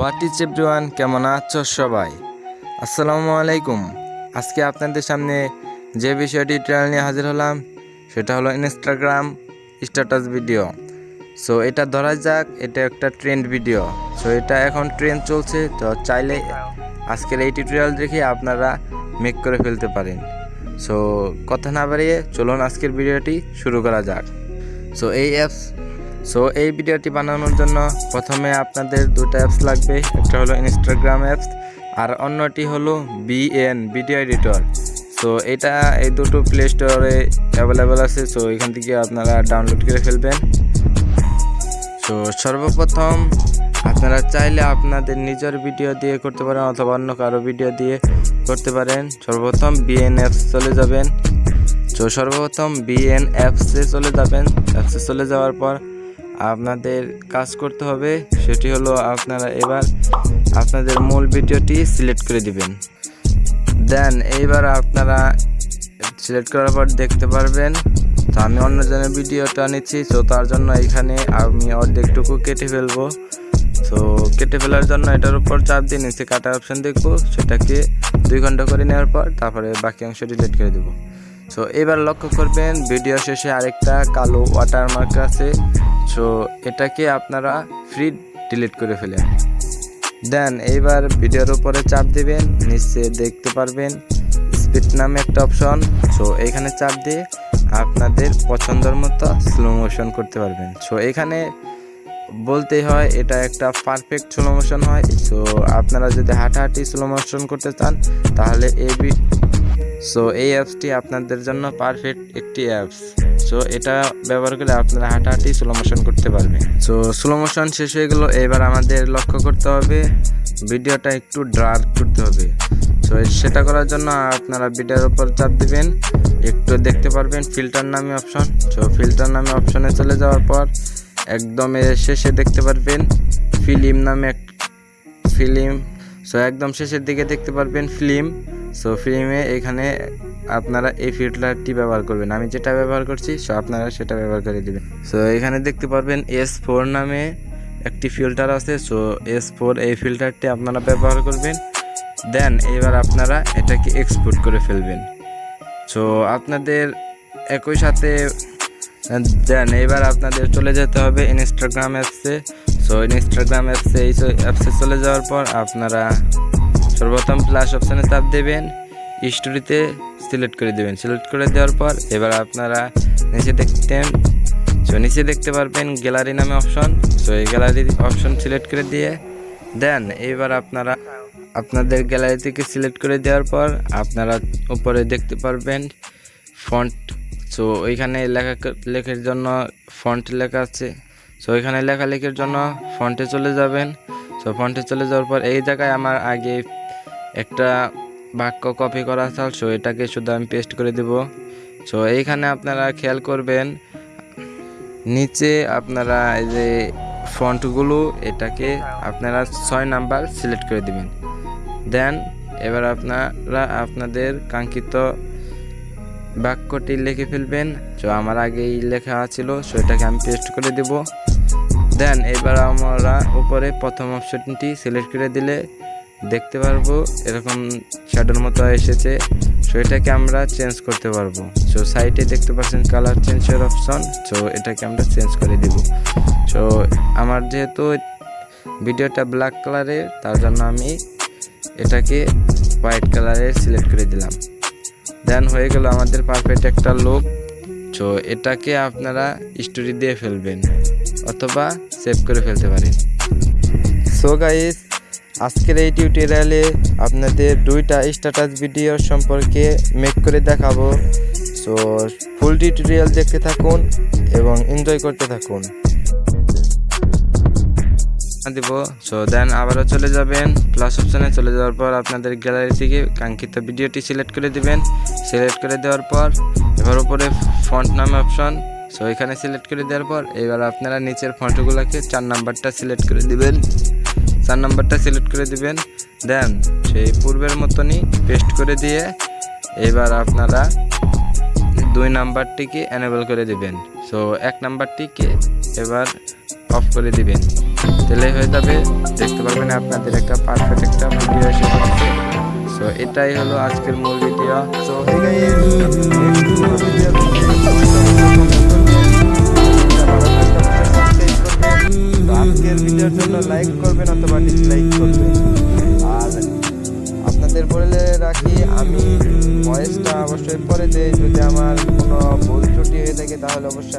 What is everyone কেমন আছো সবাই? আসসালামু আলাইকুম। আজকে আপনাদের সামনে যে বিষয়টি ট্রায়াল নিয়ে হাজির হলাম, সেটা হলো ইনস্টাগ্রাম স্ট্যাটাস ভিডিও সো এটা ধরা যাক, এটা একটা ট্রেন্ড ভিডিও সো এটা এখন ট্রেন্ড চলছে, তো চাইলে আজকের এই টিউটোরিয়াল দেখে আপনারা মেক করে ফেলতে পারেন। সো কথা না বাড়িয়ে চলুন আজকের ভিডিওটি শুরু করা যাক। সো এই অ্যাপস সো এই ভিডিওটি বানানোর জন্য প্রথমে আপনাদের দুটো অ্যাপস লাগবে। একটা হলো ইনস্টাগ্রাম অ্যাপস আর অন্যটি হলো বিএন ভিডিও এডিটর সো এটা এই দুটো প্লে স্টোরে অ্যাভেলেবেল আছে। সো এখান থেকে আপনারা ডাউনলোড করে ফেলবেন। সো সর্বপ্রথম আপনারা চাইলে আপনাদের নিজের ভিডিও দিয়ে করতে পারেন অথবা অন্য কারও ভিডিও দিয়ে করতে পারেন। সর্বপ্রথম বিএন অ্যাপস চলে যাবেন। তো সর্বপ্রথম বিএন অ্যাপসে চলে যাবেন। অ্যাপসে চলে যাওয়ার পর আপনাদের কাজ করতে হবে। সেটি হলো আপনারা এবার আপনাদের মূল ভিডিওটি সিলেক্ট করে দিবেন। দেন এইবার আপনারা সিলেক্ট করার পর দেখতে পারবেন, তো আমি অন্যজনের ভিডিওটা নিচ্ছি, তো তার জন্য এখানে আমি অর্ধেকটুকু কেটে ফেলব। তো কেটে ফেলার জন্য এটার উপর চাপ দিয়ে নিচে কাটার অপশান দেখব, সেটাকে দুই ঘণ্টা করে নেওয়ার পর তারপরে বাকি অংশ ডিলিট করে দেবো। সো এবার লক্ষ্য করবেন, ভিডিও শেষে আরেকটা কালো ওয়াটারমার্ক আছে। সো এটাকে আপনারা ফ্রি ডিলিট করে ফেলেন। দেন এইবার ভিডিওর উপরে চাপ দিবেন, নিচে দেখতে পারবেন স্পিড নামে একটা অপশন। সো এখানে চাপ দিয়ে আপনাদের পছন্দের মতো স্লো মোশন করতে পারবেন। সো এখানে বলতেই হয়, এটা একটা পারফেক্ট স্লো মোশন হয়। সো আপনারা যদি হাঁটাহাঁটি স্লো মোশন করতে চান, তাহলে এই সো এই অ্যাপসটি আপনাদের জন্য পারফেক্ট একটি অ্যাপস সো এটা ব্যবহার করে আপনারা হাঁটাহাঁটি স্লো মোশন করতে পারবেন। সো স্লো মোশন শেষ হয়ে গেলো, এবার আমাদের লক্ষ্য করতে হবে, ভিডিওটা একটু ডার্ক করতে হবে। সো সেটা করার জন্য আপনারা ভিডিওর উপর চাপ দিবেন, একটু দেখতে পারবেন ফিল্টার নামে অপশন সো ফিল্টার নামে অপশনে চলে যাওয়ার পর, একদম শেষে দেখতে পারবেন ফিল্ম নামে এক ফিল্ম সো একদম শেষের দিকে দেখতে পারবেন ফিল্ম সো ফিল্মে এখানে আপনারা এই ফিল্টারটি ব্যবহার করবেন। আমি যেটা ব্যবহার করছি, সো আপনারা সেটা ব্যবহার করে দিবেন। সো এখানে দেখতে পারবেন এস ফোর নামে একটি ফিল্টার আছে। সো এস ফোর এই ফিল্টারটি আপনারা ব্যবহার করবেন। দেন এবার আপনারা এটাকে এক্সপোর্ট করে ফেলবেন। সো আপনাদের একই সাথে দেন এবার আপনাদের চলে যেতে হবে ইনস্টাগ্রাম অ্যাপসে সো ইনস্টাগ্রাম অ্যাপসে এই অ্যাপসে চলে যাওয়ার পর আপনারা সর্বপ্রথম প্লাস অপশানে চাপ দেবেন স্টোরিতে সিলেক্ট করে দেবেন। সিলেক্ট করে দেওয়ার পর এবার আপনারা নিচে দেখতেন সো নিচে দেখতে পারবেন গ্যালারি নামে অপশন সো এই গ্যালারি অপশন সিলেক্ট করে দিয়ে দেন এবার আপনারা আপনাদের গ্যালারি থেকে সিলেক্ট করে দেওয়ার পর আপনারা উপরে দেখতে পারবেন ফন্ট সো ওইখানে লেখা লেখার জন্য ফন্ট লেখা আছে সো ওইখানে লেখালেখির জন্য ফন্টে চলে যাবেন সো ফন্টে চলে যাওয়ার পর এই জায়গায় আমার আগে একটা বাক্য কপি করা আছে সো এটাকে শুধু আমি পেস্ট করে দেব। সো এইখানে আপনারা খেয়াল করবেন, নিচে আপনারা এই যে ফন্টগুলো এটাকে আপনারা ছয় নাম্বার সিলেক্ট করে দিবেন। দেন এবার আপনারা আপনাদের কাঙ্ক্ষিত বাক্যটি লিখে ফেলবেন। তো আমার আগেই লেখা ছিল সো এটাকে আমি পেস্ট করে দেব। দেন এবার আমরা উপরে প্রথম অপশনটি সিলেক্ট করে দিলে দেখতে পারব, এরকম শ্যাডোর মতো এসেছে। সো এটাকে আমরা চেঞ্জ করতে পারব। সো সাইটে দেখতে পাচ্ছেন কালার চেঞ্জের অপশন সো এটাকে আমরা চেঞ্জ করে দিব। সো আমার যেহেতু ভিডিওটা ব্ল্যাক কালারের তার জন্য আমি এটাকে হোয়াইট কালারে সিলেক্ট করে দিলাম। দেন হয়ে গেল আমাদের পারফেক্ট একটা লুক সো এটাকে আপনারা স্টোরি দিয়ে ফেলবেন, অথবা সেভ করে ফেলতে পারেন। সো গাইস আজকের এই টিউটোরিয়ালে আপনাদের দুইটা স্ট্যাটাস ভিডিও সম্পর্কে মেক করে দেখাবো। সো ফুল টিউটোরিয়াল দেখতে থাকুন এবং এনজয় করতে থাকুন। দিব। সো দেন আবারও চলে যাবেন। প্লাস অপশানে চলে যাওয়ার পর আপনাদের গ্যালারি থেকে কাঙ্ক্ষিত ভিডিওটি সিলেক্ট করে দিবেন। সিলেক্ট করে দেওয়ার পর এবার উপরে ফন্ট নাম অপশন সো এখানে সিলেক্ট করে দেওয়ার পর এবার আপনারা নিচের ফন্টগুলোকে চার নাম্বারটা সিলেক্ট করে দিবেন। চার নাম্বারটা সিলেক্ট করে দিবেন। দেন সেই পূর্বের মতনই পেস্ট করে দিয়ে এবার আপনারা দুই নাম্বারটিকে এনেবল করে দিবেন। সো এক নাম্বারটিকে এবার অফ করে দিবেন। তাহলে হয়ে যাবে, দেখতে পারবেন আপনাদের একটা পারফেক্ট একটা ভিডিও এসে পড়ছে। সো এটাই হলো আজকের মূল ভিডিও সো গাইস আজকের ভিডিওর জন্য লাইক করবেন অথবা ডিসলাইক করবেন। আর আপনাদের বলে রাখি, আমি ভয়েসটা অবশ্যই পরে দেই। যদি আমার কোনো ভুল ত্রুটি হয়ে থাকে, তাহলে অবশ্যই